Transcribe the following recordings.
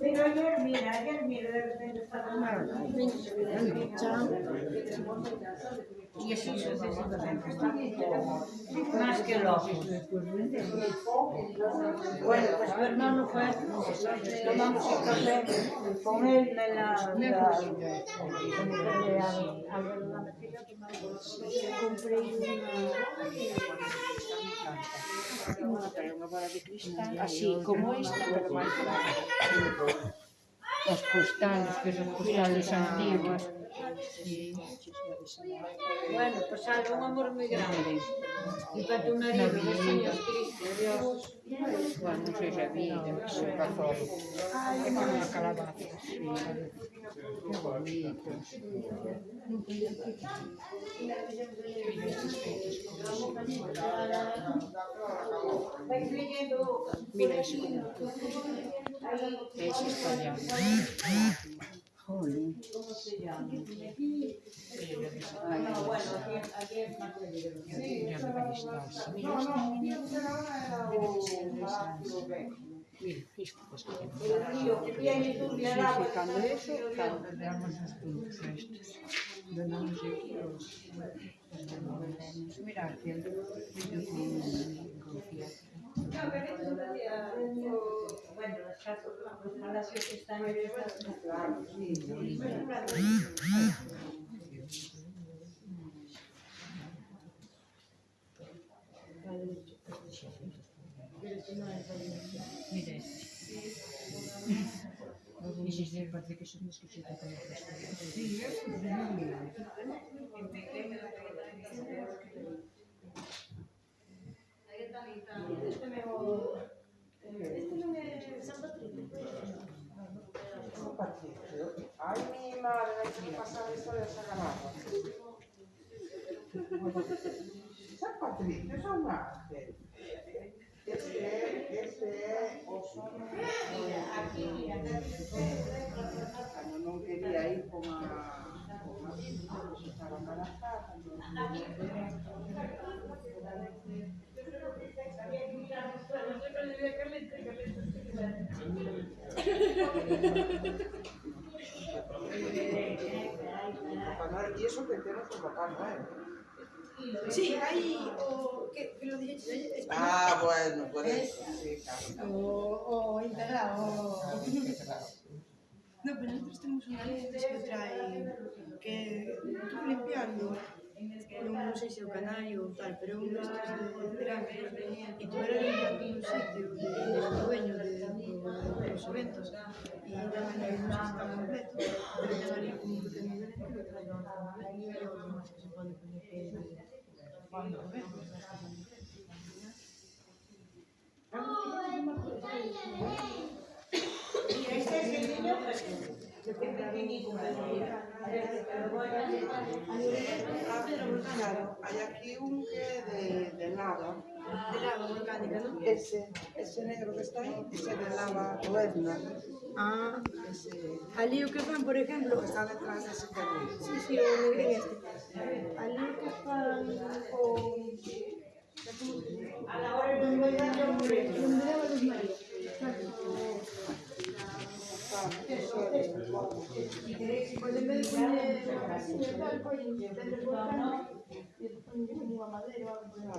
Pero ayer, mira, ayer, mira. Y así sucesivamente. Más que lógico. Bueno, pues mi hermano fue, tomamos un café con él la Compré una, atrás unha bola de cristal, así como esta, pero máis grande. Os postales, que son postales antiguas. Sí. Bueno, pues algo un amor muy grande. Y para tu marido, dos años triste, Dios. Bueno, non sei se vida, se pasou. É con unha calabaza. Sí. Que bonito. Thank you. Mira eso. Mira. Mira, eso, los, los devolvemos. Mira, el confía. Bueno, los que Sí, eso es Este mejor. Este non é San Patricio. Ay, mi madre, hay que pasar de esa ganada. San Patricio es un ángel. Este, este é o sono. Cando non quería ir con a con a embarazada, Y eso que que Papá Noel. Sí, ahí, o que, que lo dije español. Ah, bueno, sí, claro. O, o integrado. No, pero nosotros tenemos una ley que trae que tú limpiando, non sei se o canario ou tal, pero un destes de grandes e tú eras limpiando un sitio e eres o dueño de, de, dos eventos e daban aí un sistema completo pero valía como un pequeño evento que trae o demás que se pode poner que cuando eventos Y este es el niño que pequeñito, pero bueno, Claro, hay aquí un que de, de lava. de lava volcánica, non? Ese, ese negro que está ahí, ese de lava huerna. Ah, Ese ali o que fan, por exemplo, está detrás de ese carril. Sí, sí, o negrín este. Ali o que fan o... a la hora de un reto. Donde daba Luz María. Pois en vez como.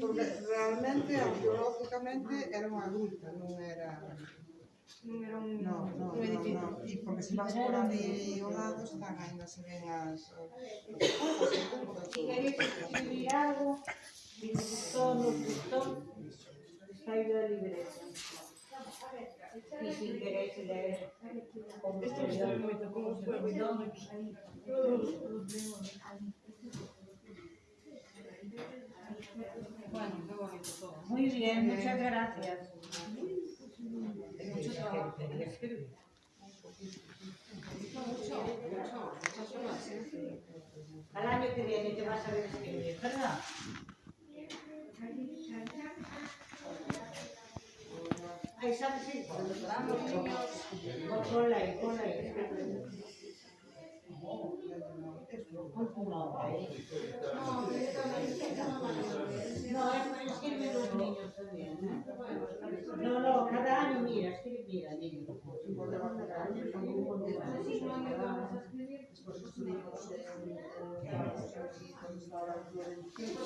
Porque realmente, arqueológicamente, era unha gruta, non era... un, No, no, un no, edificio. no. E porque se vas por ali ao lado están ainda se ven as... as Si queréis escribir algo, si nos gustó, nos gustó, está ahí la libreta. Y si queréis leer con Este está moito como os Muy bien, muchas gracias. Al año que viene te vas a ver escribir, ¿verdad? Ahí sabes, cuando los niños, pon- ponla ahí, ponla ahí. No, no, es los niños también. No, no, cada año, mira, es que mira, niños.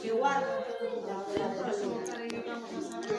Que guardo vamos a saber.